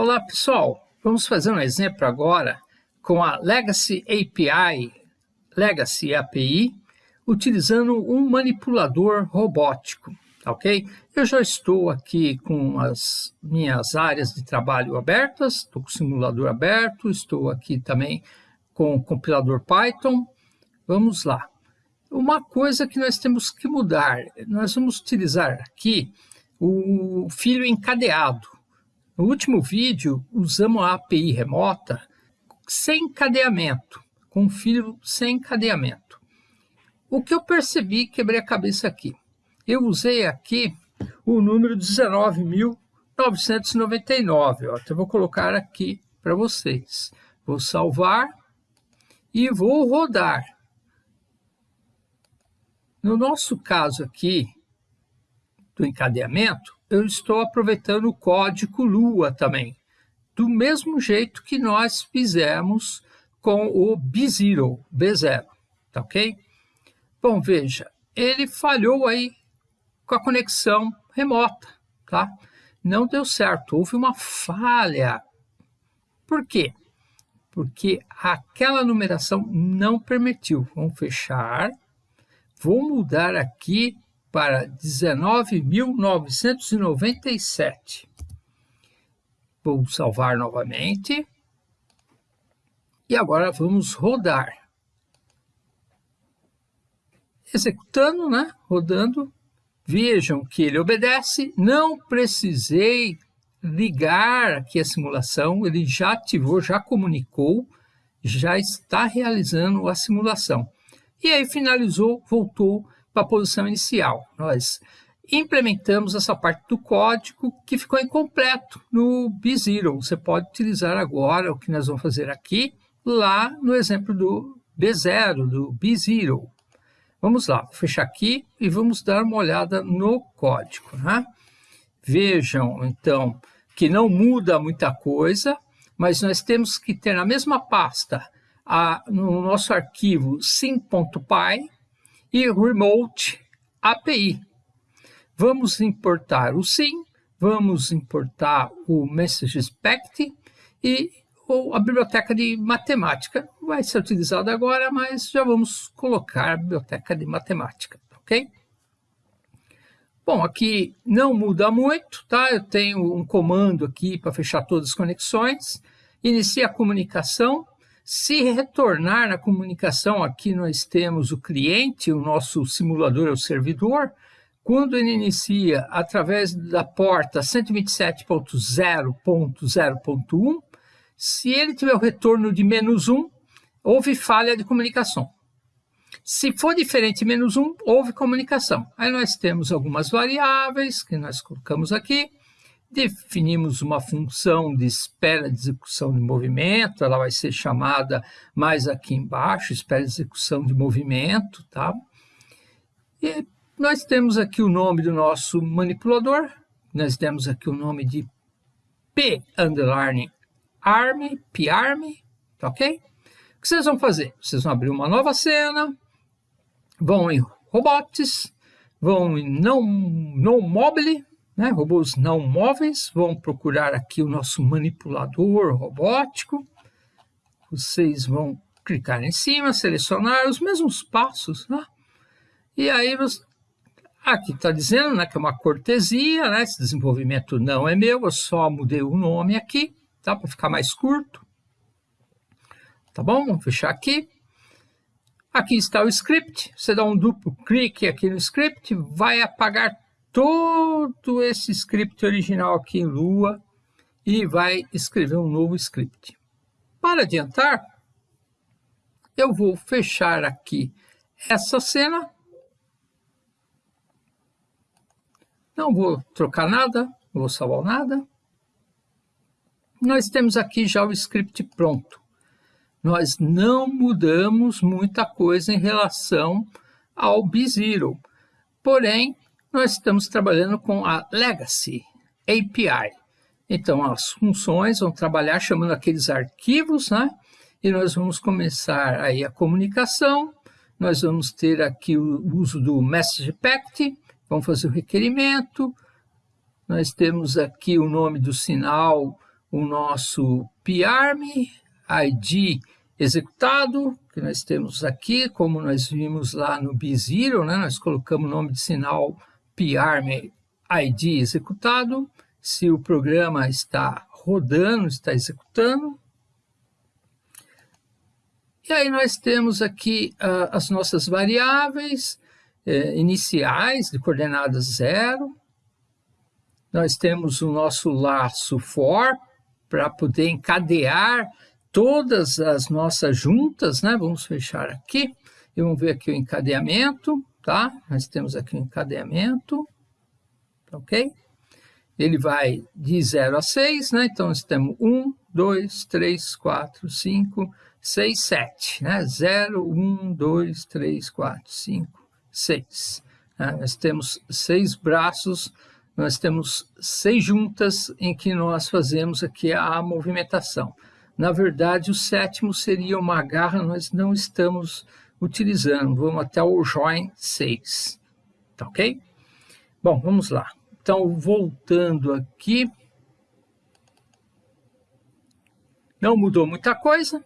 Olá pessoal, vamos fazer um exemplo agora com a Legacy API, Legacy API, utilizando um manipulador robótico, ok? Eu já estou aqui com as minhas áreas de trabalho abertas, estou com o simulador aberto, estou aqui também com o compilador Python. Vamos lá. Uma coisa que nós temos que mudar, nós vamos utilizar aqui o filho encadeado. No último vídeo, usamos a API remota sem encadeamento, com filho sem encadeamento. O que eu percebi, quebrei a cabeça aqui. Eu usei aqui o número 19.999. Então, eu vou colocar aqui para vocês. Vou salvar e vou rodar. No nosso caso aqui, do encadeamento, eu estou aproveitando o código Lua também, do mesmo jeito que nós fizemos com o B0, B0, tá ok? Bom, veja, ele falhou aí com a conexão remota, tá? Não deu certo, houve uma falha. Por quê? Porque aquela numeração não permitiu. Vamos fechar. Vou mudar aqui para 19.997. Vou salvar novamente. E agora vamos rodar. Executando, né? Rodando. Vejam que ele obedece. Não precisei ligar aqui a simulação. Ele já ativou, já comunicou, já está realizando a simulação. E aí finalizou, voltou para a posição inicial. Nós implementamos essa parte do código que ficou incompleto no B0. Você pode utilizar agora o que nós vamos fazer aqui, lá no exemplo do B0, do B0. Vamos lá, vou fechar aqui e vamos dar uma olhada no código. Né? Vejam, então, que não muda muita coisa, mas nós temos que ter na mesma pasta, a, no nosso arquivo sim.py, e Remote API. Vamos importar o SIM, vamos importar o MessageSpect e ou a biblioteca de matemática. Vai ser utilizada agora, mas já vamos colocar a biblioteca de matemática, ok? Bom, aqui não muda muito, tá? Eu tenho um comando aqui para fechar todas as conexões. Inicia a comunicação, se retornar na comunicação, aqui nós temos o cliente, o nosso simulador é o servidor. Quando ele inicia através da porta 127.0.0.1, se ele tiver o retorno de menos 1, houve falha de comunicação. Se for diferente menos 1, houve comunicação. Aí nós temos algumas variáveis que nós colocamos aqui definimos uma função de espera de execução de movimento, ela vai ser chamada mais aqui embaixo, espera de execução de movimento, tá? E nós temos aqui o nome do nosso manipulador, nós temos aqui o nome de P underline arm, parm, tá ok? O que vocês vão fazer? Vocês vão abrir uma nova cena, vão em robots, vão em não, não mobile, né? Robôs não móveis, vão procurar aqui o nosso manipulador robótico. Vocês vão clicar em cima, selecionar os mesmos passos, né? E aí, você... aqui está dizendo né, que é uma cortesia, né? Esse desenvolvimento não é meu, eu só mudei o nome aqui, tá? Para ficar mais curto. Tá bom? Vamos fechar aqui. Aqui está o script, você dá um duplo clique aqui no script, vai apagar todo esse script original aqui em Lua e vai escrever um novo script. Para adiantar, eu vou fechar aqui essa cena. Não vou trocar nada, não vou salvar nada. Nós temos aqui já o script pronto. Nós não mudamos muita coisa em relação ao B0. Porém, nós estamos trabalhando com a Legacy API. Então, as funções vão trabalhar chamando aqueles arquivos, né? E nós vamos começar aí a comunicação, nós vamos ter aqui o uso do Message Packet, vamos fazer o requerimento, nós temos aqui o nome do sinal o nosso PARM, ID executado, que nós temos aqui, como nós vimos lá no B0, né? nós colocamos o nome de sinal PARM ID executado, se o programa está rodando, está executando. E aí nós temos aqui uh, as nossas variáveis uh, iniciais de coordenada zero. Nós temos o nosso laço for para poder encadear todas as nossas juntas, né? Vamos fechar aqui e vamos ver aqui o encadeamento, tá? Nós temos aqui o encadeamento, ok? Ele vai de 0 a 6, né? Então, nós temos 1, 2, 3, 4, 5, 6, 7, né? 0, 1, 2, 3, 4, 5, 6. Né? Nós temos seis braços, nós temos seis juntas em que nós fazemos aqui a movimentação. Na verdade, o sétimo seria uma garra, nós não estamos utilizando. Vamos até o join 6, tá ok? Bom, vamos lá. Então, voltando aqui, não mudou muita coisa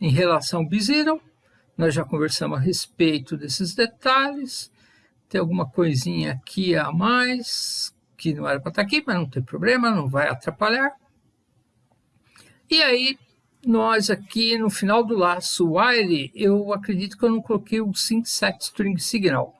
em relação ao B-Zero. Nós já conversamos a respeito desses detalhes. Tem alguma coisinha aqui a mais que não era para estar aqui, mas não tem problema, não vai atrapalhar. E aí, nós aqui no final do laço while, eu acredito que eu não coloquei o sync set string signal.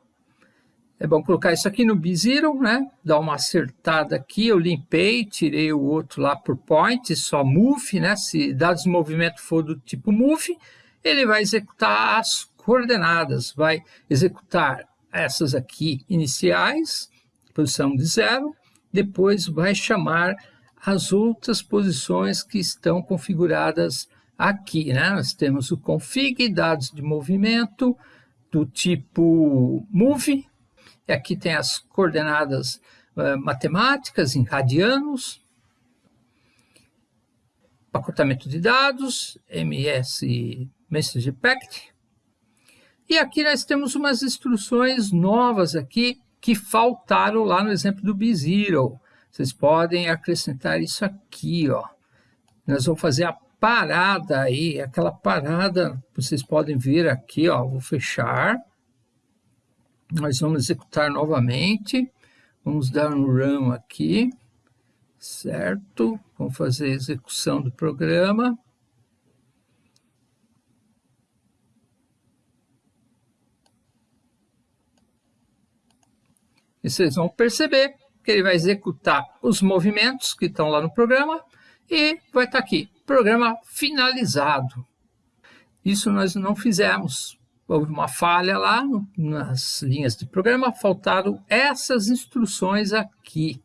É bom colocar isso aqui no B0, né? Dar uma acertada aqui, eu limpei, tirei o outro lá por point, só move, né? Se dados movimento for do tipo move, ele vai executar as coordenadas, vai executar essas aqui iniciais, posição de zero, depois vai chamar as outras posições que estão configuradas aqui, né? Nós temos o config, dados de movimento, do tipo move, e aqui tem as coordenadas uh, matemáticas em radianos, pacotamento de dados, MS Message Packet. E aqui nós temos umas instruções novas aqui que faltaram lá no exemplo do B0. Vocês podem acrescentar isso aqui, ó. Nós vamos fazer a parada aí, aquela parada, vocês podem ver aqui, ó, vou fechar. Nós vamos executar novamente. Vamos dar um run aqui, certo? Vamos fazer a execução do programa. E vocês vão perceber que ele vai executar os movimentos que estão lá no programa e vai estar aqui, programa finalizado. Isso nós não fizemos houve uma falha lá nas linhas de programa, faltaram essas instruções aqui.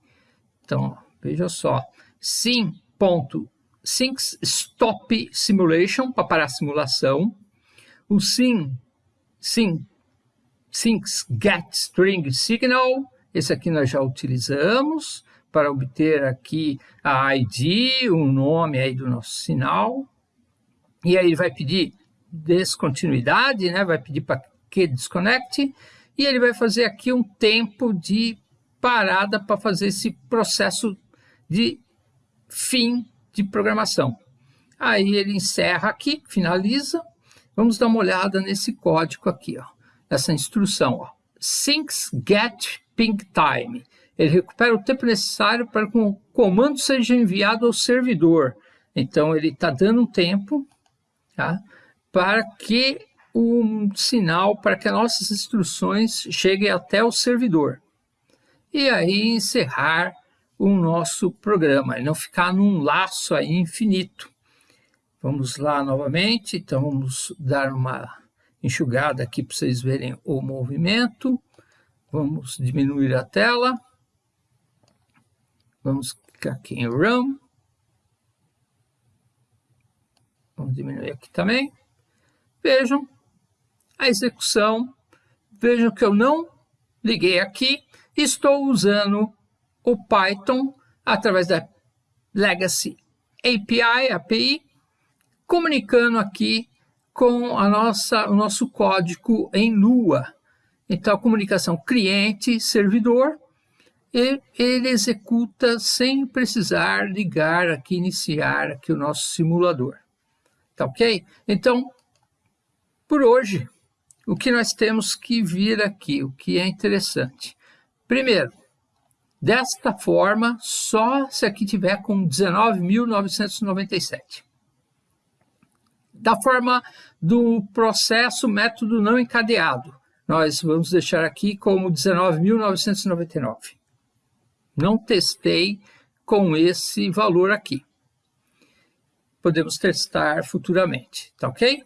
Então, veja só, sim, ponto, stop simulation, para parar a simulação, o sim, sim, syncs get string signal, esse aqui nós já utilizamos, para obter aqui a ID, o nome aí do nosso sinal, e aí ele vai pedir descontinuidade, né? vai pedir para que desconecte, e ele vai fazer aqui um tempo de parada para fazer esse processo de fim de programação. Aí ele encerra aqui, finaliza. Vamos dar uma olhada nesse código aqui, ó, essa instrução. Ó. Syncs get ping time. Ele recupera o tempo necessário para que o comando seja enviado ao servidor. Então, ele está dando um tempo, tá? para que o sinal, para que as nossas instruções cheguem até o servidor. E aí encerrar o nosso programa, e não ficar num laço aí infinito. Vamos lá novamente, então vamos dar uma enxugada aqui para vocês verem o movimento. Vamos diminuir a tela. Vamos clicar aqui em Run. Vamos diminuir aqui também. Vejam a execução, vejam que eu não liguei aqui, estou usando o Python através da Legacy API, API, comunicando aqui com a nossa, o nosso código em Lua. Então, a comunicação cliente-servidor, ele executa sem precisar ligar aqui, iniciar aqui o nosso simulador. Tá ok? Então, por hoje, o que nós temos que vir aqui, o que é interessante. Primeiro, desta forma, só se aqui tiver com 19.997. Da forma do processo método não encadeado, nós vamos deixar aqui como 19.999. Não testei com esse valor aqui. Podemos testar futuramente, tá ok?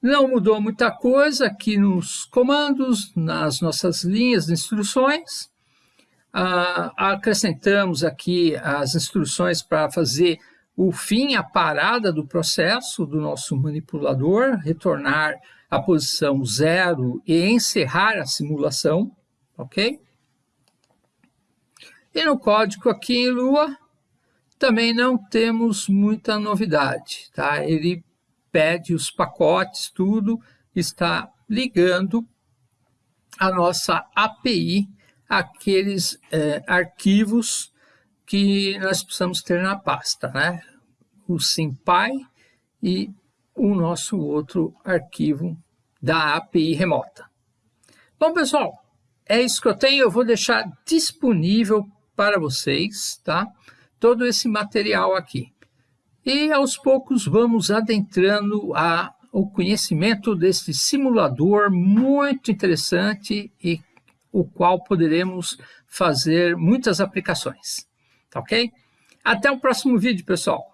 Não mudou muita coisa aqui nos comandos, nas nossas linhas de instruções. Ah, acrescentamos aqui as instruções para fazer o fim, a parada do processo do nosso manipulador, retornar à posição zero e encerrar a simulação, ok? E no código aqui em Lua, também não temos muita novidade, tá? Ele pede os pacotes, tudo, está ligando a nossa API aqueles é, arquivos que nós precisamos ter na pasta, né? O SimPy e o nosso outro arquivo da API remota. Bom, pessoal, é isso que eu tenho. Eu vou deixar disponível para vocês, tá? Todo esse material aqui. E aos poucos vamos adentrando a, o conhecimento desse simulador muito interessante e o qual poderemos fazer muitas aplicações. Tá ok? Até o próximo vídeo, pessoal.